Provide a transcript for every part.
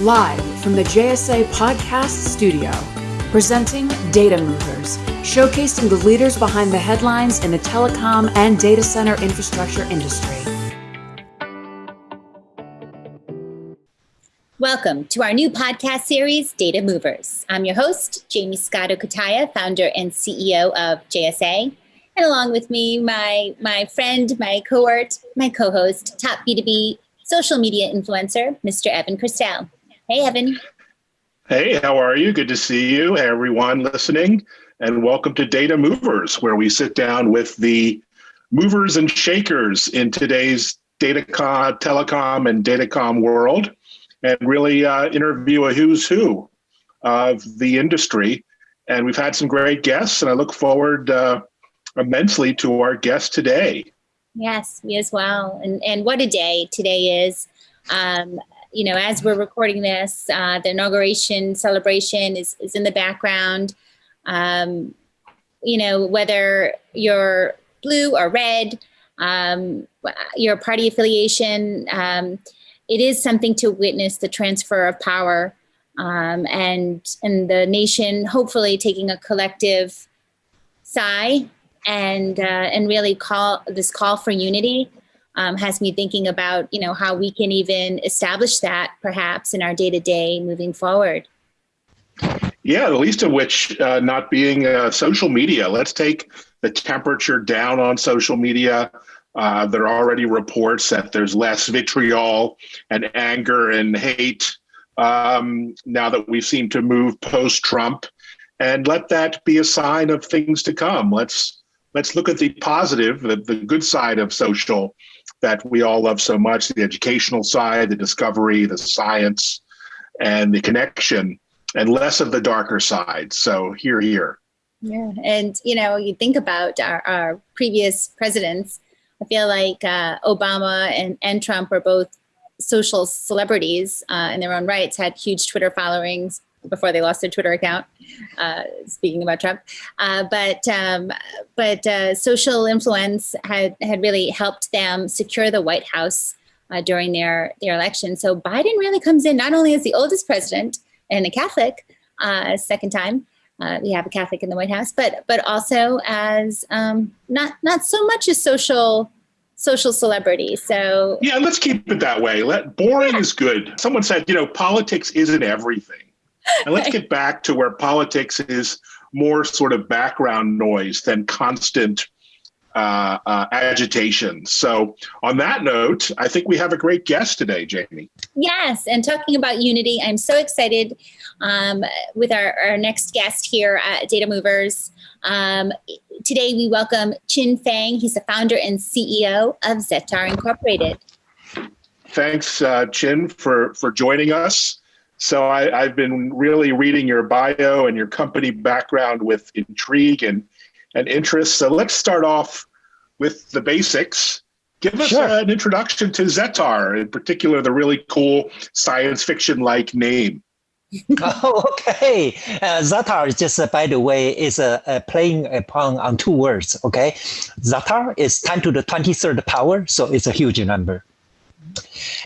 live from the JSA Podcast Studio, presenting Data Movers, showcasing the leaders behind the headlines in the telecom and data center infrastructure industry. Welcome to our new podcast series, Data Movers. I'm your host, Jamie Scotto Cutaia, founder and CEO of JSA. And along with me, my, my friend, my cohort, my co-host, top B2B social media influencer, Mr. Evan Kirstel. Hey, Evan. Hey, how are you? Good to see you, everyone listening. And welcome to Data Movers, where we sit down with the movers and shakers in today's datacom, telecom, and datacom world and really uh, interview a who's who of the industry. And we've had some great guests, and I look forward uh, immensely to our guest today. Yes, me as well. And, and what a day today is. Um, you know, as we're recording this, uh, the inauguration celebration is, is in the background. Um, you know, whether you're blue or red, um, your party affiliation, um, it is something to witness the transfer of power um, and, and the nation hopefully taking a collective sigh and, uh, and really call this call for unity um, has me thinking about, you know, how we can even establish that perhaps in our day to day moving forward. Yeah, the least of which uh, not being uh, social media. Let's take the temperature down on social media. Uh, there are already reports that there's less vitriol and anger and hate um, now that we seem to move post Trump, and let that be a sign of things to come. Let's let's look at the positive, the, the good side of social that we all love so much the educational side, the discovery, the science, and the connection, and less of the darker side. So, here, here. Yeah. And, you know, you think about our, our previous presidents, I feel like uh, Obama and, and Trump are both social celebrities uh, in their own rights, had huge Twitter followings, before they lost their Twitter account. Uh, speaking about Trump, uh, but um, but uh, social influence had had really helped them secure the White House uh, during their their election. So Biden really comes in not only as the oldest president and a Catholic, uh, second time. Uh, we have a Catholic in the White House, but but also as um, not not so much a social social celebrity. So yeah, let's keep it that way. Let boring yeah. is good. Someone said, you know, politics isn't everything and let's get back to where politics is more sort of background noise than constant uh, uh, agitation. So, on that note, I think we have a great guest today, Jamie. Yes, and talking about unity, I'm so excited um, with our, our next guest here at Data Movers. Um, today, we welcome Chin Fang. He's the founder and CEO of Zettar Incorporated. Thanks, uh, Chin, for for joining us. So I, have been really reading your bio and your company background with intrigue and, and interest. So let's start off with the basics. Give us sure. an introduction to Zettar, in particular, the really cool science fiction like name. oh, okay. Uh, Zettar is just, uh, by the way, is uh, uh, playing upon on two words. Okay, Zettar is 10 to the 23rd power, so it's a huge number.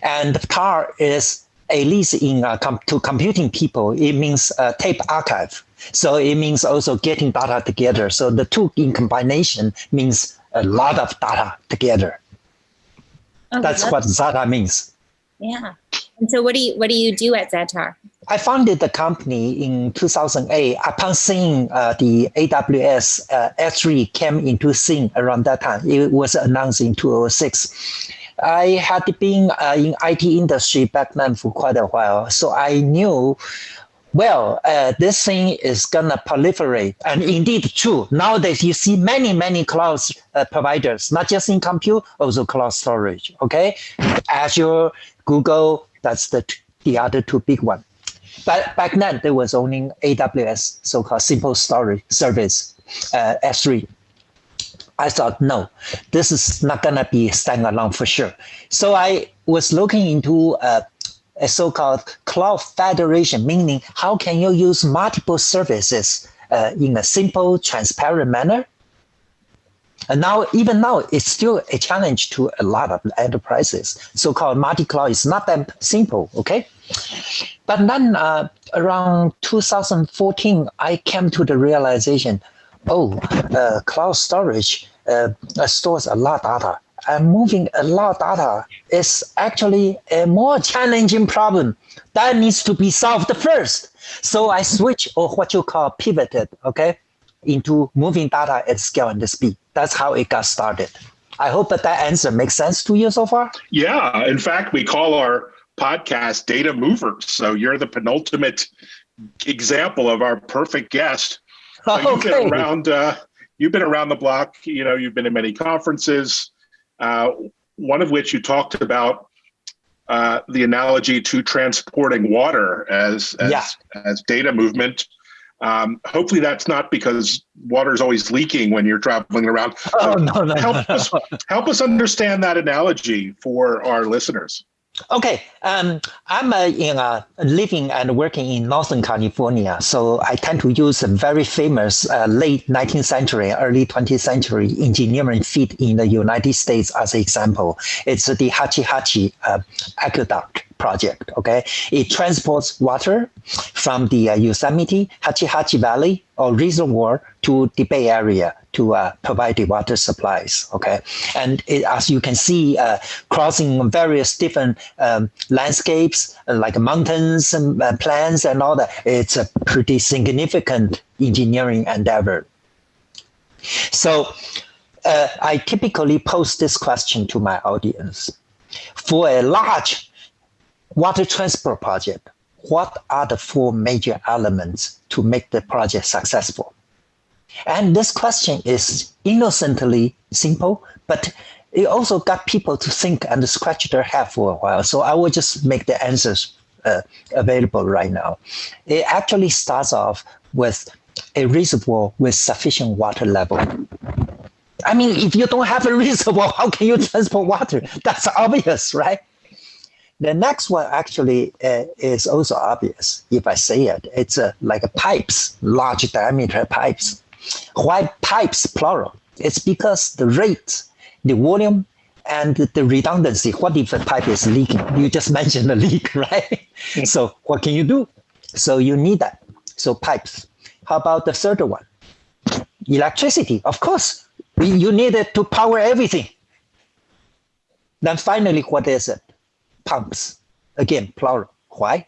And tar is at least in uh, com to computing people, it means uh, tape archive. So it means also getting data together. So the two in combination means a lot of data together. Okay, that's, what Zettar means. Yeah. And so what do you what do you do at Zettar? I founded the company in 2008 upon seeing uh, the AWS uh, S3 came into scene around that time. It was announced in 2006. I had been uh, in IT industry back then for quite a while, so I knew well, uh, this thing is gonna proliferate, and indeed true. Nowadays, you see many, many cloud uh, providers, not just in compute, also cloud storage. Okay, Azure, Google, that's the the other two big one. But back then, there was only AWS, so-called simple storage service, uh, S3. I thought, no, this is not going to be standalone for sure. So I was looking into uh, a so-called cloud federation, meaning how can you use multiple services uh, in a simple, transparent manner? And now, even now, it's still a challenge to a lot of enterprises. So-called multi-cloud is not that simple, okay? but then uh, around 2014, I came to the realization, oh, uh, cloud storage uh, stores a lot of data. And moving a lot of data is actually a more challenging problem that needs to be solved first. So I switch or what you call pivoted, okay, into moving data at scale and speed. That's how it got started. I hope that that answer makes sense to you so far. Yeah. In fact, we call our podcast Data Movers. So you're the penultimate example of our perfect guest. So okay. You've been around. Uh, you've been around the block. You know, you've been in many conferences. Uh, one of which you talked about uh, the analogy to transporting water as as, yeah. as data movement. Um, hopefully, that's not because water is always leaking when you're traveling around. Oh no, no, help no, us help us understand that analogy for our listeners. Okay, um, I'm uh, in uh, living and working in Northern California, so I tend to use a very famous uh, late 19th century, early 20th century engineering feat in the United States as an example. It's the Hetch Hetchy uh, aqueduct project. Okay, it transports water from the uh, Yosemite Hetch Hetchy Valley or reservoir to the Bay Area to uh, provide the water supplies. Okay, and it, as you can see, uh, crossing various different um, landscapes uh, like mountains and uh, plants and all that, it's a pretty significant engineering endeavor. So. Uh, I typically pose this question to my audience. For a large water transport project, what are the four major elements to make the project successful? And this question is innocently simple, but it also got people to think and scratch their head for a while. So I will just make the answers uh, available right now. It actually starts off with a reservoir with sufficient water level. I mean, if you don't have a reservoir, how can you transport water? That's obvious, right? The next one actually uh, is also obvious if I say it. It's uh, like pipes, large diameter pipes. Why pipes plural? It's because the rate, the volume, and the redundancy. What if a pipe is leaking? You just mentioned the leak, right? so what can you do? So you need that. So pipes. How about the third one? Electricity, of course. You need it to power everything. Then finally, what is it? Pumps. Again, plural. Why?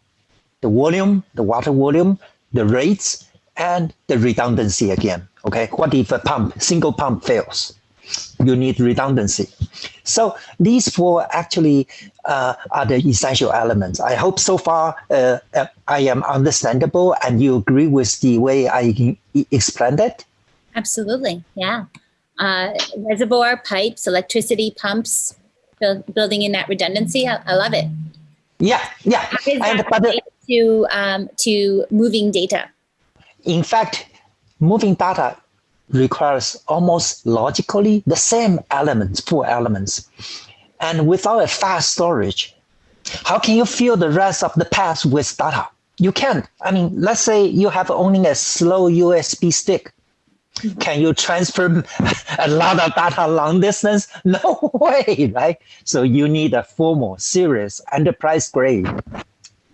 The volume, the water volume, the rates, and the redundancy again. Okay, what if a pump, single pump fails? You need redundancy. So these four actually uh, are the essential elements. I hope so far uh, I am understandable and you agree with the way I explained it? Absolutely, yeah. Uh, reservoir pipes, electricity pumps, build, building in that redundancy. I, I love it. Yeah, yeah. How is that and, to um, to moving data? In fact, moving data requires almost logically the same elements, four elements. And without a fast storage, how can you fill the rest of the path with data? You can't. I mean, let's say you have only a slow USB stick. Mm-hmm. Can you transfer a lot of data long distance? No way, right? So you need a formal, serious, enterprise grade,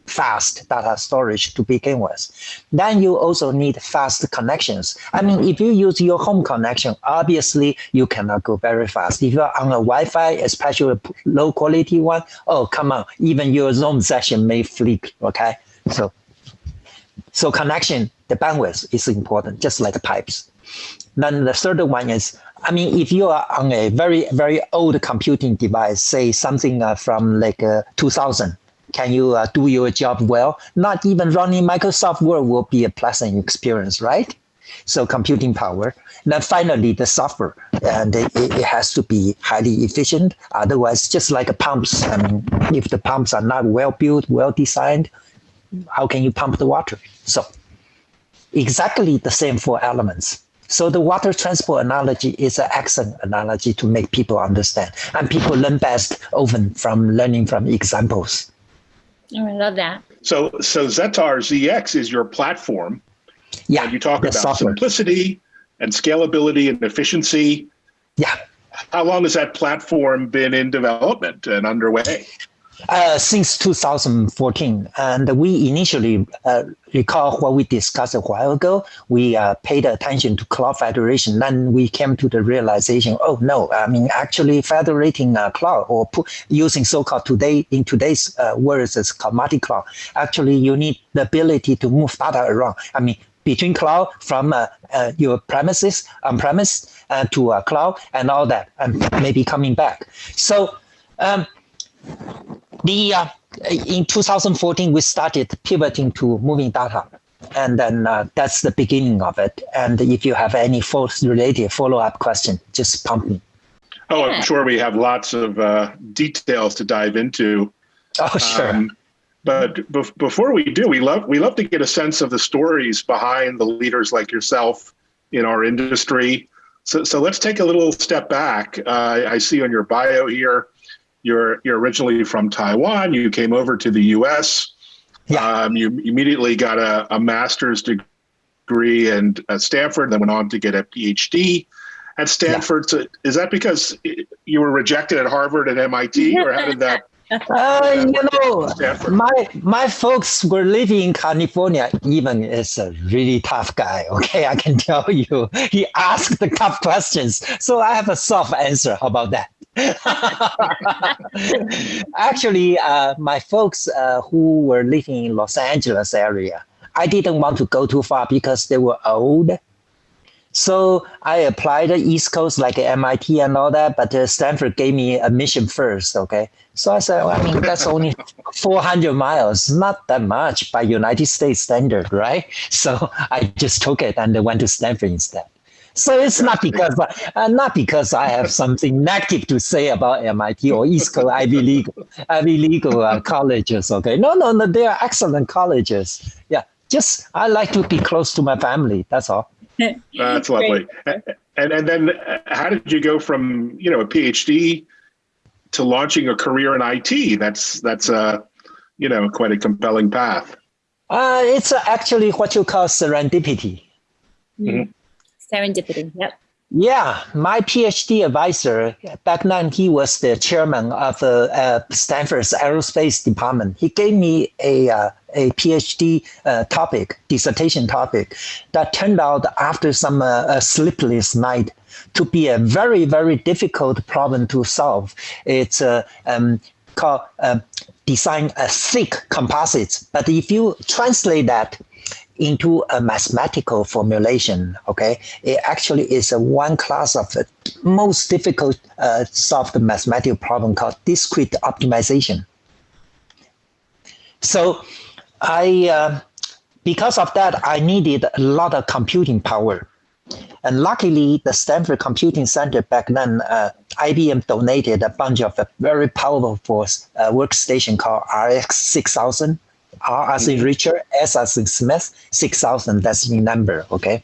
fast data storage to begin with. Then you also need fast connections. I mean, if you use your home connection, obviously you cannot go very fast. If you're on a Wi-Fi, especially a low quality one, oh, come on, even your Zoom session may flick, okay? So, so connection, the bandwidth is important, just like the pipes. Then the third one is, I mean, if you are on a very, very old computing device, say something uh, from like uh, 2000, can you uh, do your job well? Not even running Microsoft Word will be a pleasant experience, right? So computing power. Then finally, the software, and it, it has to be highly efficient. Otherwise, just like pumps, I mean, if the pumps are not well built, well designed, how can you pump the water? So exactly the same four elements. So the water transport analogy is an excellent analogy to make people understand. And people learn best often from learning from examples. Oh, I love that. So, so Zettar ZX is your platform. Yeah. And you talk about software. simplicity and scalability and efficiency. Yeah. How long has that platform been in development and underway? Uh, since 2014, and we initially uh, recall what we discussed a while ago. We uh, paid attention to cloud federation. Then we came to the realization, oh no, I mean actually federating a cloud or using so-called today in today's uh, words as commodity cloud. Actually, you need the ability to move data around. I mean between cloud from uh, uh, your premises on premise to a cloud and all that, and maybe coming back. So. Um, the uh, in 2014 we started pivoting to moving data. And then uh, that's the beginning of it. And if you have any false related follow-up question just pump me. Oh i'm sure we have lots of uh, details to dive into. Oh sure. Um, but before we do we love we love to get a sense of the stories behind the leaders like yourself in our industry. So, so let's take a little step back. Uh, i see on your bio here you're you're originally from Taiwan. You came over to the U.S. Yeah. Um, you immediately got a, a master's degree in at Stanford, then went on to get a PhD at Stanford. Yeah. So is that because you were rejected at Harvard and MIT, or how did that? Uh, you know, my my folks were living in California. Evan is a really tough guy. Okay, I can tell you. He asked the tough questions, so I have a soft answer about that. Actually, uh, my folks uh, who were living in Los Angeles area, I didn't want to go too far because they were old. So I applied the East Coast like MIT and all that, but uh, Stanford gave me admission first. Okay, so I said, well, I mean that's only 400 miles, not that much by United States standard, right? So I just took it and went to Stanford instead. So it's not because uh, not because I have something negative to say about MIT or East Coast Ivy League Ivy League uh, colleges. Okay, no, no, no, they are excellent colleges. Yeah, just I like to be close to my family. That's all. That's lovely. And and then uh, how did you go from you know a PhD to launching a career in IT? That's that's a uh, you know quite a compelling path. Uh, it's actually what you call serendipity. Mm-hmm serendipity. Yep. Yeah, my PhD advisor back then he was the chairman of uh, uh, Stanford's aerospace department. He gave me a uh, a PhD uh, topic, dissertation topic, that turned out after some uh, sleepless night to be a very very difficult problem to solve. It's uh, um, called design a thick composites. But if you translate that into a mathematical formulation. Okay, it actually is a one class of the most difficult uh, solved mathematical problem called discrete optimization. So, I uh, because of that, I needed a lot of computing power. And luckily, the Stanford Computing Center back then, uh, IBM donated a bunch of a very powerful uh, workstation called RS 6000 R as in mm-hmm. Richard, S as in Smith, 6,000, that's the number, okay?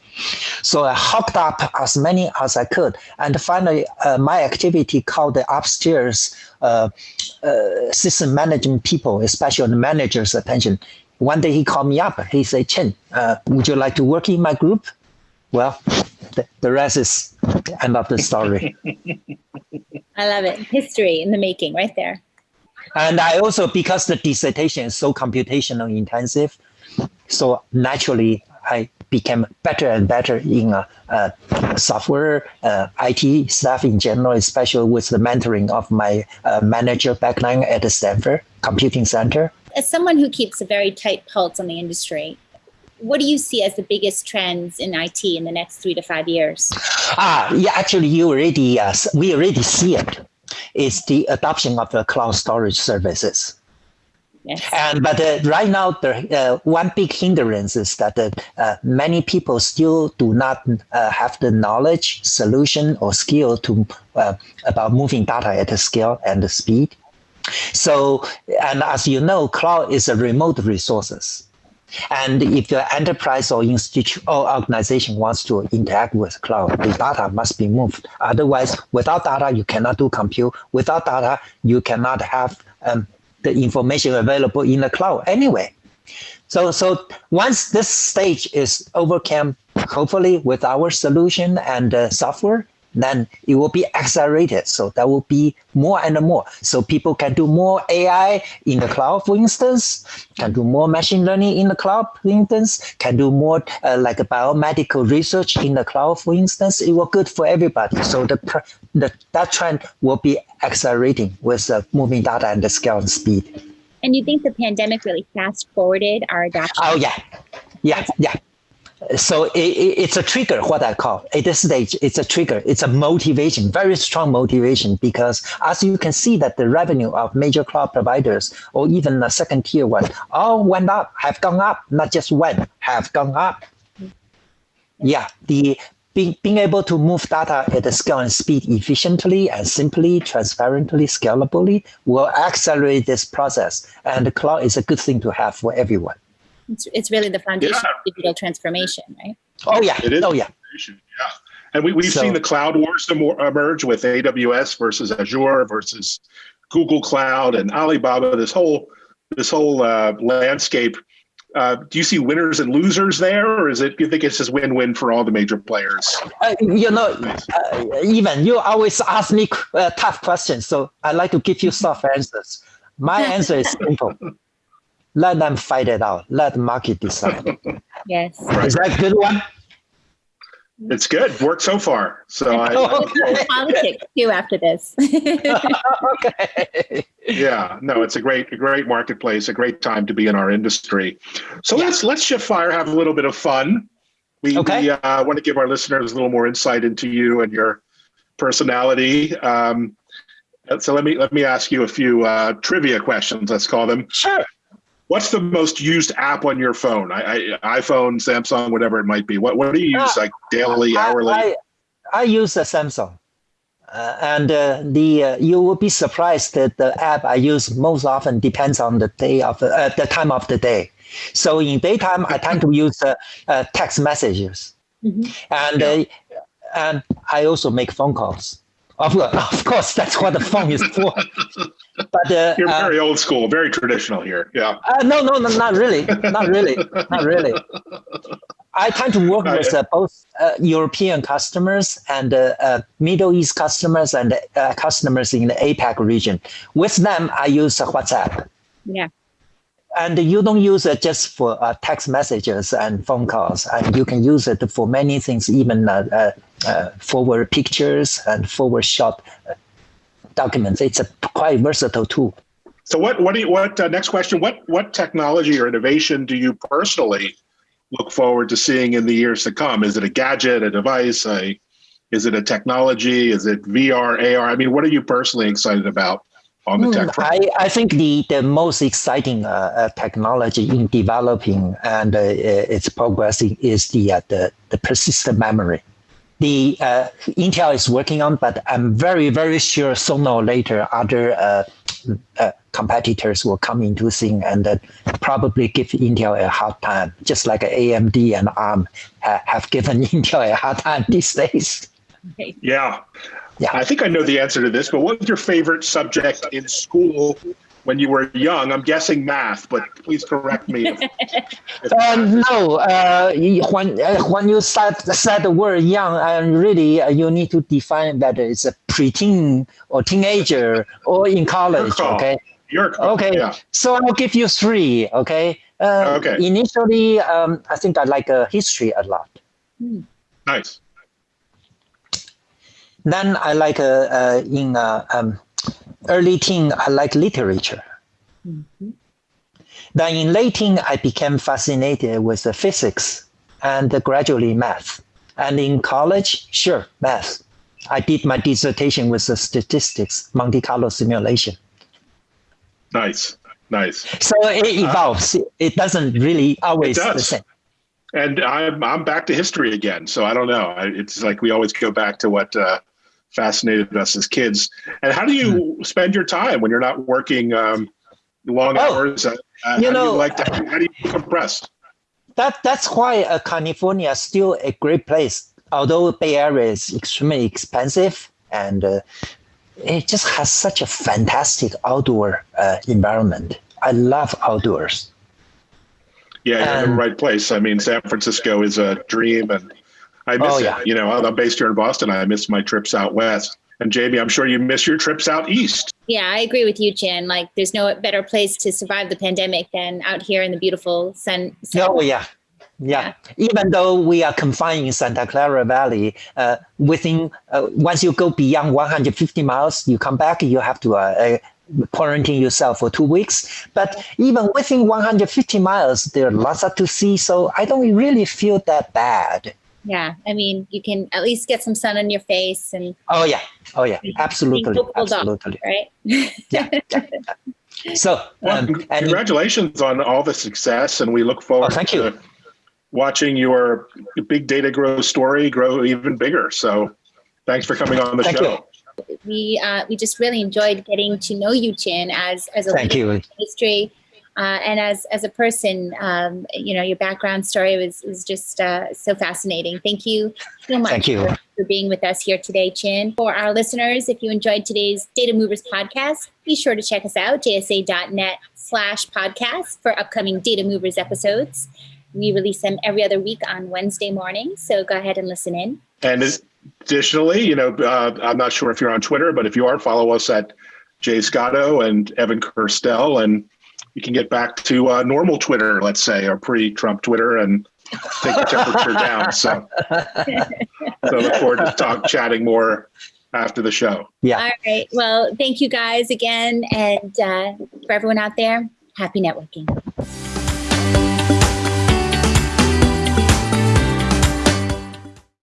So I hooked up as many as I could. And finally, uh, my activity called the upstairs uh, uh, system management people, especially the manager's attention. One day he called me up. He said, Chen, uh, would you like to work in my group? Well, the, the rest is end of the story. I love it. History in the making right there. And I also, because the dissertation is so computational intensive, so naturally I became better and better in uh, uh, software, uh, IT stuff in general, especially with the mentoring of my uh, manager back then at the Stanford Computing Center. As someone who keeps a very tight pulse on the industry, what do you see as the biggest trends in IT in the next three to five years? Ah, yeah, actually, you already uh, we already see it is the adoption of the cloud storage services. Yes. And but uh, right now, the uh, one big hindrance is that uh, many people still do not uh, have the knowledge, solution, or skill to uh, about moving data at the scale and the speed. So, and as you know, cloud is a remote resources. And if your enterprise or institution or organization wants to interact with cloud, the data must be moved. Otherwise, without data, you cannot do compute. Without data, you cannot have um, the information available in the cloud anyway. So, so once this stage is overcome, hopefully with our solution and uh, software, then it will be accelerated. So there will be more and more. So people can do more AI in the cloud, for instance, can do more machine learning in the cloud, for instance, can do more uh, like biomedical research in the cloud, for instance. It will good for everybody. So the, the that trend will be accelerating with uh, moving data and the scale and speed. And you think the pandemic really fast forwarded our adoption? Oh yeah, yeah, yeah so it, it, it's a trigger what i call. At this stage it's a trigger. It's a motivation very strong motivation because as you can see that the revenue of major cloud providers or even the second tier one all went up have gone up not just went have gone up. Yeah the being, being able to move data at the scale and speed efficiently and simply transparently scalably will accelerate this process. And the cloud is a good thing to have for everyone it's, it's really the foundation yeah. of digital transformation, right? Oh yeah. It is. Oh yeah. Yeah. And we, we've so, seen the cloud wars emerge with AWS versus Azure versus Google Cloud and Alibaba. This whole this whole uh, landscape. Uh, do you see winners and losers there, or is it? You think it's just win-win for all the major players? Uh, you know, uh, Evan you always ask me uh, tough questions, so I like to give you soft answers. My answer is simple let them fight it out. Let the market decide. yes. Is that a good one? It's good. Worked so far. So I, I politics too after this. okay. Yeah. No, it's a great, a great marketplace. A great time to be in our industry. So yeah. let's let's shift fire. Have a little bit of fun. We, okay. we uh, want to give our listeners a little more insight into you and your personality. Um, so let me let me ask you a few uh, trivia questions. Let's call them. Sure. What's the most used app on your phone? I, I, iPhone, Samsung, whatever it might be. What what do you use uh, like daily, I, hourly? I, I use a Samsung. Uh, and uh, the uh, you will be surprised that the app I use most often depends on the day of the, uh, the time of the day. So in daytime, I tend to use uh, text messages, mm-hmm. and yeah. and I also make phone calls. Of, of course, that's what the phone is for. But uh, you're uh, very uh, old school, very traditional here. Yeah. Uh, no, no, no, not really, not really, not really. I tend to work with uh, both uh, European customers and Middle East customers and customers in the APAC region. With them, I use WhatsApp. Yeah and you don't use it just for uh, text messages and phone calls. And you can use it for many things even uh, uh, forward pictures and forward shot uh, documents. It's a quite versatile tool. So what what do you what uh, next question what what technology or innovation do you personally look forward to seeing in the years to come? Is it a gadget a device a is it a technology? Is it vr ar i mean what are you personally excited about on the tech front? I, I think the, the most exciting uh, uh, technology in developing and uh, it's progressing is the, uh, the, the persistent memory. The uh, Intel is working on, but I'm very, very sure sooner or later other uh, competitors will come into thing and probably give Intel a hard time, just like AMD and ARM ha have given Intel a hard time these days. Yeah. Yeah. I think I know the answer to this, but what was your favorite subject in school when you were young? I'm guessing math, but please correct me. If, if uh, no, uh, when uh, when you said said the word young, uh, really uh, you need to define that it's a preteen or teenager or in college. Okay. Your call. Okay. Yeah. So I'll give you three. Okay. Uh, okay. Initially, um, I think I like history a lot. Nice. Then I like uh, uh, in uh, um, early teen, I like literature. Mm-hmm. Then in late teen, I became fascinated with the physics and gradually math. And in college, sure, math. I did my dissertation with the statistics, Monte Carlo simulation. Nice, nice. So it evolves. Uh, it doesn't really always the same. And I'm I'm back to history again. So I don't know. It's like we always go back to what uh, fascinated us as kids. And how do you hmm. spend your time when you're not working um, long oh, hours? Uh, you know, you like to, how do you compress? That that's why uh, California is still a great place. Although Bay Area is extremely expensive and uh, it just has such a fantastic outdoor uh, environment. I love outdoors. Yeah, you're in the right place. I mean, San Francisco is a dream, and I miss Oh, it. You know, I'm based here in Boston. I miss my trips out west. And Jamie, I'm sure you miss your trips out east. Yeah, I agree with you, Chin. Like, there's no better place to survive the pandemic than out here in the beautiful sun. sun- Oh yeah. Yeah. Even though we are confined in Santa Clara Valley, uh, within uh, once you go beyond 150 miles, you come back, you have to uh, uh, quarantine yourself for two weeks. But even within 150 miles, there are lots of to see, so I don't really feel that bad. Yeah, I mean, you can at least get some sun on your face, and Oh yeah. Oh yeah. Absolutely. hopeful dog. Absolutely. right. Yeah. yeah, yeah. So Well, um, and congratulations on all the success, and we look forward Oh, thank you. to watching your big data grow story grow even bigger. So, thanks for coming on the Thank show. we uh, we just really enjoyed getting to know you, Chin, as as a thank leader you. in history. Uh, and as as a person, um, you know, your background story was was just uh, so fascinating. Thank you so much Thank you. For, for being with us here today, Chin. For our listeners, if you enjoyed today's Data Movers podcast, be sure to check us out jsa.net slash podcast for upcoming Data Movers episodes. We release them every other week on Wednesday morning, so go ahead and listen in. And additionally, you know, uh, I'm not sure if you're on Twitter, but if you are, follow us at Jay Scotto and Evan Kirstel, and you can get back to uh, normal Twitter, let's say, or pre-Trump Twitter, and take the temperature down. So, so look forward to talk chatting more after the show. Yeah. All right. Well, thank you guys again. And uh, for everyone out there, happy networking.